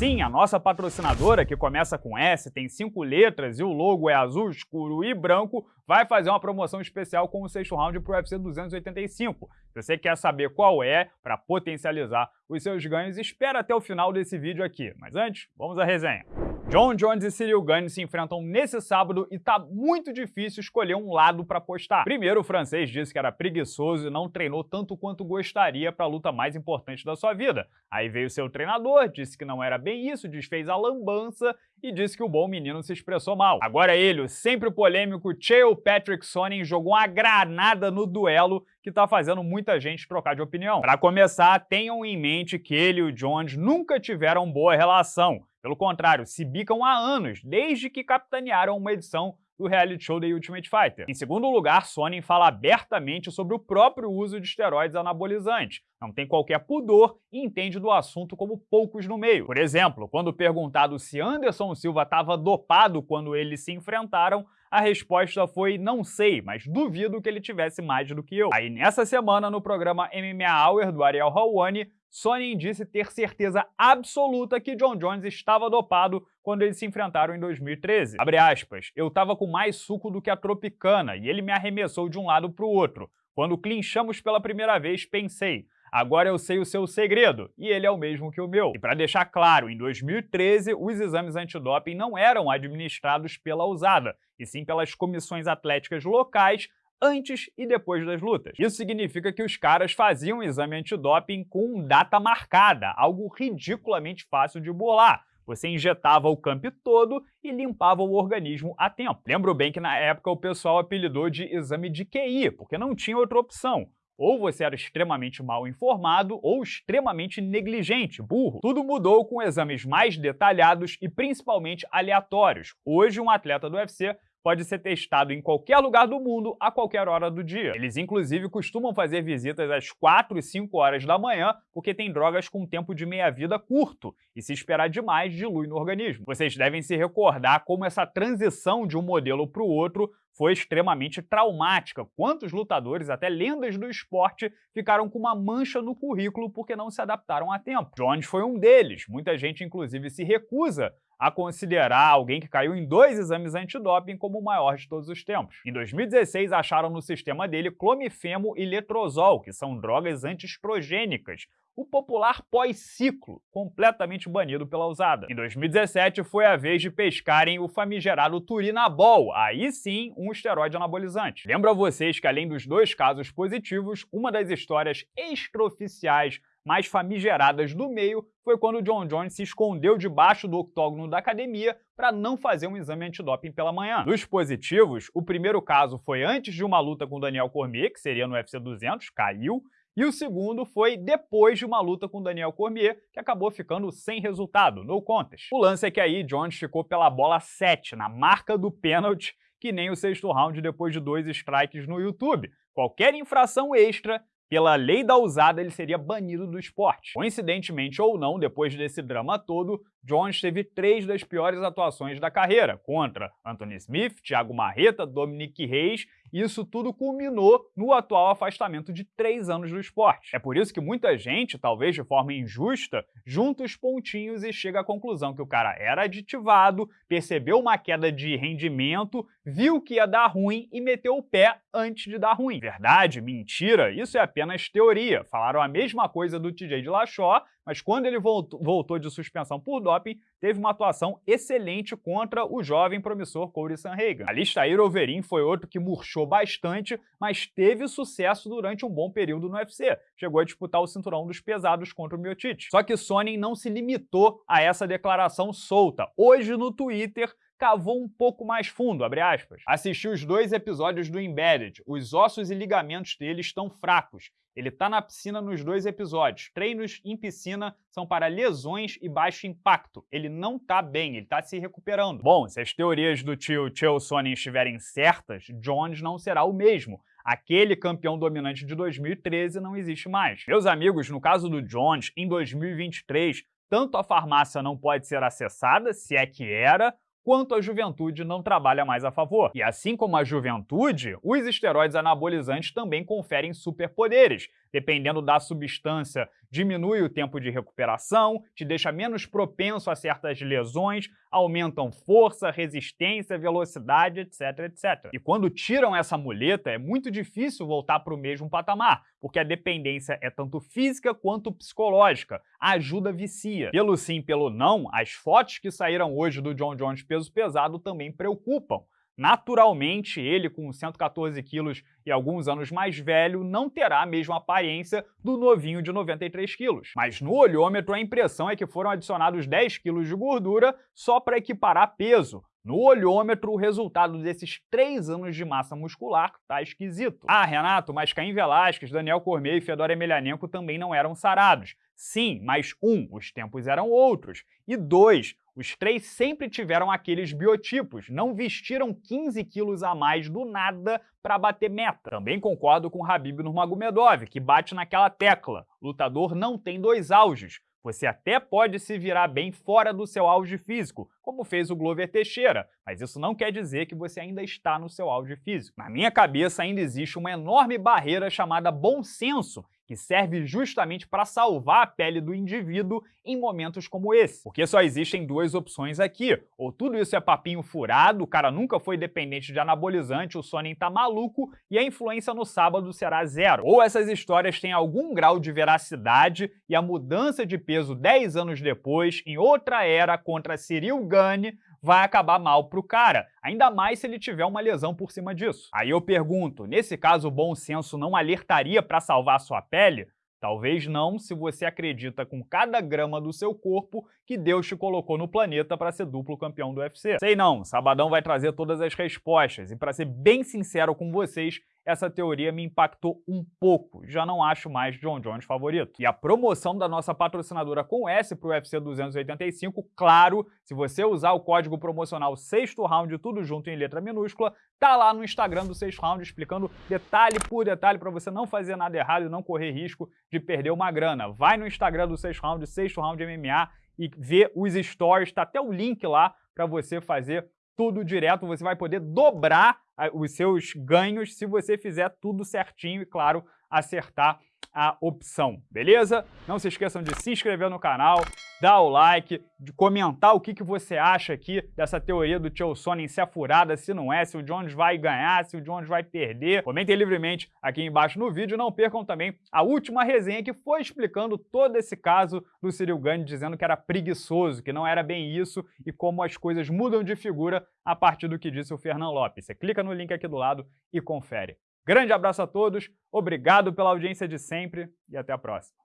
Sim, a nossa patrocinadora, que começa com S, tem cinco letras e o logo é azul escuro e branco, vai fazer uma promoção especial com o sexto round para o UFC 285. Se você quer saber qual é, para potencializar os seus ganhos, espera até o final desse vídeo aqui. Mas antes, vamos à resenha. John Jones e Cyril Gane se enfrentam nesse sábado e tá muito difícil escolher um lado para apostar. Primeiro, o francês disse que era preguiçoso e não treinou tanto quanto gostaria para a luta mais importante da sua vida. Aí veio seu treinador, disse que não era bem isso, desfez a lambança e disse que o bom menino se expressou mal. Agora ele, o sempre polêmico Chael Patrick Sonnen, jogou uma granada no duelo que tá fazendo muita gente trocar de opinião. Para começar, tenham em mente que ele e o Jones nunca tiveram boa relação. Pelo contrário, se bicam há anos, desde que capitanearam uma edição do reality show The Ultimate Fighter. Em segundo lugar, Sonnen fala abertamente sobre o próprio uso de esteroides anabolizantes, não tem qualquer pudor e entende do assunto como poucos no meio. Por exemplo, quando perguntado se Anderson Silva estava dopado quando eles se enfrentaram, a resposta foi não sei, mas duvido que ele tivesse mais do que eu. Aí nessa semana, no programa MMA Hour do Ariel Hawani, Sonnen disse ter certeza absoluta que John Jones estava dopado quando eles se enfrentaram em 2013. Abre aspas, eu tava com mais suco do que a Tropicana e ele me arremessou de um lado para o outro. Quando clinchamos pela primeira vez, pensei, agora eu sei o seu segredo, e ele é o mesmo que o meu. E para deixar claro, em 2013, os exames antidoping não eram administrados pela USADA, e sim pelas comissões atléticas locais antes e depois das lutas. Isso significa que os caras faziam o exame antidoping com data marcada, algo ridiculamente fácil de burlar. Você injetava o camp todo e limpava o organismo a tempo. Lembro bem que na época o pessoal apelidou de exame de QI, porque não tinha outra opção. Ou você era extremamente mal informado ou extremamente negligente, burro. Tudo mudou com exames mais detalhados e principalmente aleatórios. Hoje, um atleta do UFC pode ser testado em qualquer lugar do mundo a qualquer hora do dia. Eles inclusive costumam fazer visitas às 4 e 5 horas da manhã porque tem drogas com tempo de meia-vida curto e se esperar demais dilui no organismo. Vocês devem se recordar como essa transição de um modelo para o outro foi extremamente traumática. Quantos lutadores, até lendas do esporte, ficaram com uma mancha no currículo porque não se adaptaram a tempo. Jones foi um deles. Muita gente, inclusive, se recusa a considerar alguém que caiu em dois exames antidoping como o maior de todos os tempos. Em 2016, acharam no sistema dele clomifeno e letrozol, que são drogas antiestrogênicas, o popular pós-ciclo, completamente banido pela usada. Em 2017, foi a vez de pescarem o famigerado turinabol, aí sim um esteroide anabolizante. Lembro a vocês que além dos dois casos positivos, uma das histórias extraoficiais mais famigeradas do meio foi quando John Jones se escondeu debaixo do octógono da academia para não fazer um exame antidoping pela manhã. Dos positivos, o primeiro caso foi antes de uma luta com Daniel Cormier, que seria no UFC 200, caiu, e o segundo foi depois de uma luta com Daniel Cormier, que acabou ficando sem resultado, no contest. O lance é que aí Jones ficou pela bola 7, na marca do pênalti, que nem o sexto round depois de dois strikes no YouTube. Qualquer infração extra pela lei da usada, ele seria banido do esporte. Coincidentemente ou não, depois desse drama todo, Jones teve três das piores atuações da carreira, contra Anthony Smith, Thiago Marreta, Dominic Reis, e isso tudo culminou no atual afastamento de três anos do esporte. É por isso que muita gente, talvez de forma injusta, junta os pontinhos e chega à conclusão que o cara era aditivado, percebeu uma queda de rendimento, viu que ia dar ruim e meteu o pé antes de dar ruim. Verdade? Mentira? Isso é apenas teoria. Falaram a mesma coisa do TJ de Lachó, mas quando ele voltou de suspensão por doping, teve uma atuação excelente contra o jovem promissor Corey Sanhagen. Alistair Overeem foi outro que murchou bastante, mas teve sucesso durante um bom período no UFC. Chegou a disputar o cinturão dos pesados contra o Miocic. Só que Sonnen não se limitou a essa declaração solta. Hoje no Twitter, cavou um pouco mais fundo, abre aspas. Assisti os dois episódios do Embedded. Os ossos e ligamentos dele estão fracos. Ele tá na piscina nos dois episódios. Treinos em piscina são para lesões e baixo impacto. Ele não tá bem, ele tá se recuperando. Bom, se as teorias do tio Chael Sonnen estiverem certas, Jones não será o mesmo. Aquele campeão dominante de 2013 não existe mais. Meus amigos, no caso do Jones, em 2023, tanto a farmácia não pode ser acessada, se é que era, quanto a juventude não trabalha mais a favor. E assim como a juventude, os esteroides anabolizantes também conferem superpoderes, dependendo da substância, diminui o tempo de recuperação, te deixa menos propenso a certas lesões, aumentam força, resistência, velocidade, etc, etc. E quando tiram essa muleta, é muito difícil voltar para o mesmo patamar, porque a dependência é tanto física quanto psicológica. A ajuda vicia. Pelo sim, pelo não, as fotos que saíram hoje do John Jones peso pesado também preocupam. Naturalmente, ele, com 114 quilos e alguns anos mais velho, não terá a mesma aparência do novinho de 93 quilos. Mas no olhômetro, a impressão é que foram adicionados 10 quilos de gordura só para equiparar peso. No olhômetro, o resultado desses três anos de massa muscular tá esquisito. Ah, Renato, mas Caim Velasquez, Daniel Cormier e Fedor Emelianenko também não eram sarados. Sim, mas um, os tempos eram outros. E dois, os três sempre tiveram aqueles biotipos, não vestiram 15 quilos a mais do nada para bater meta. Também concordo com Habib Nurmagomedov, que bate naquela tecla. Lutador não tem dois auges. Você até pode se virar bem fora do seu auge físico, como fez o Glover Teixeira, mas isso não quer dizer que você ainda está no seu auge físico. Na minha cabeça ainda existe uma enorme barreira chamada bom senso, que serve justamente para salvar a pele do indivíduo em momentos como esse. Porque só existem duas opções aqui. Ou tudo isso é papinho furado, o cara nunca foi dependente de anabolizante, o Sonnen tá maluco e a influência no sábado será zero. Ou essas histórias têm algum grau de veracidade e a mudança de peso 10 anos depois, em outra era, contra Cyril Gane, vai acabar mal pro cara, ainda mais se ele tiver uma lesão por cima disso. Aí eu pergunto, nesse caso o bom senso não alertaria para salvar sua pele? Talvez não se você acredita com cada grama do seu corpo que Deus te colocou no planeta para ser duplo campeão do UFC. Sei não, Sabadão vai trazer todas as respostas e para ser bem sincero com vocês, essa teoria me impactou um pouco, já não acho mais John Jones favorito. E a promoção da nossa patrocinadora com S para o UFC 285, claro, se você usar o código promocional sexto round, tudo junto em letra minúscula, tá lá no Instagram do sexto round explicando detalhe por detalhe para você não fazer nada errado e não correr risco de perder uma grana. Vai no Instagram do sexto round, sexto round MMA e vê os stories, tá até o link lá para você fazer tudo direto, você vai poder dobrar os seus ganhos se você fizer tudo certinho e, claro, acertar a opção, beleza? Não se esqueçam de se inscrever no canal, dar o like, de comentar o que, que você acha aqui dessa teoria do Tio Sonnen se é furada, se não é, se o Jones vai ganhar, se o Jones vai perder. Comentem livremente aqui embaixo no vídeo. Não percam também a última resenha que foi explicando todo esse caso do Cyril Gane, dizendo que era preguiçoso, que não era bem isso e como as coisas mudam de figura a partir do que disse o Fernando Lopes. Você clica no link aqui do lado e confere. Grande abraço a todos, obrigado pela audiência de sempre e até a próxima.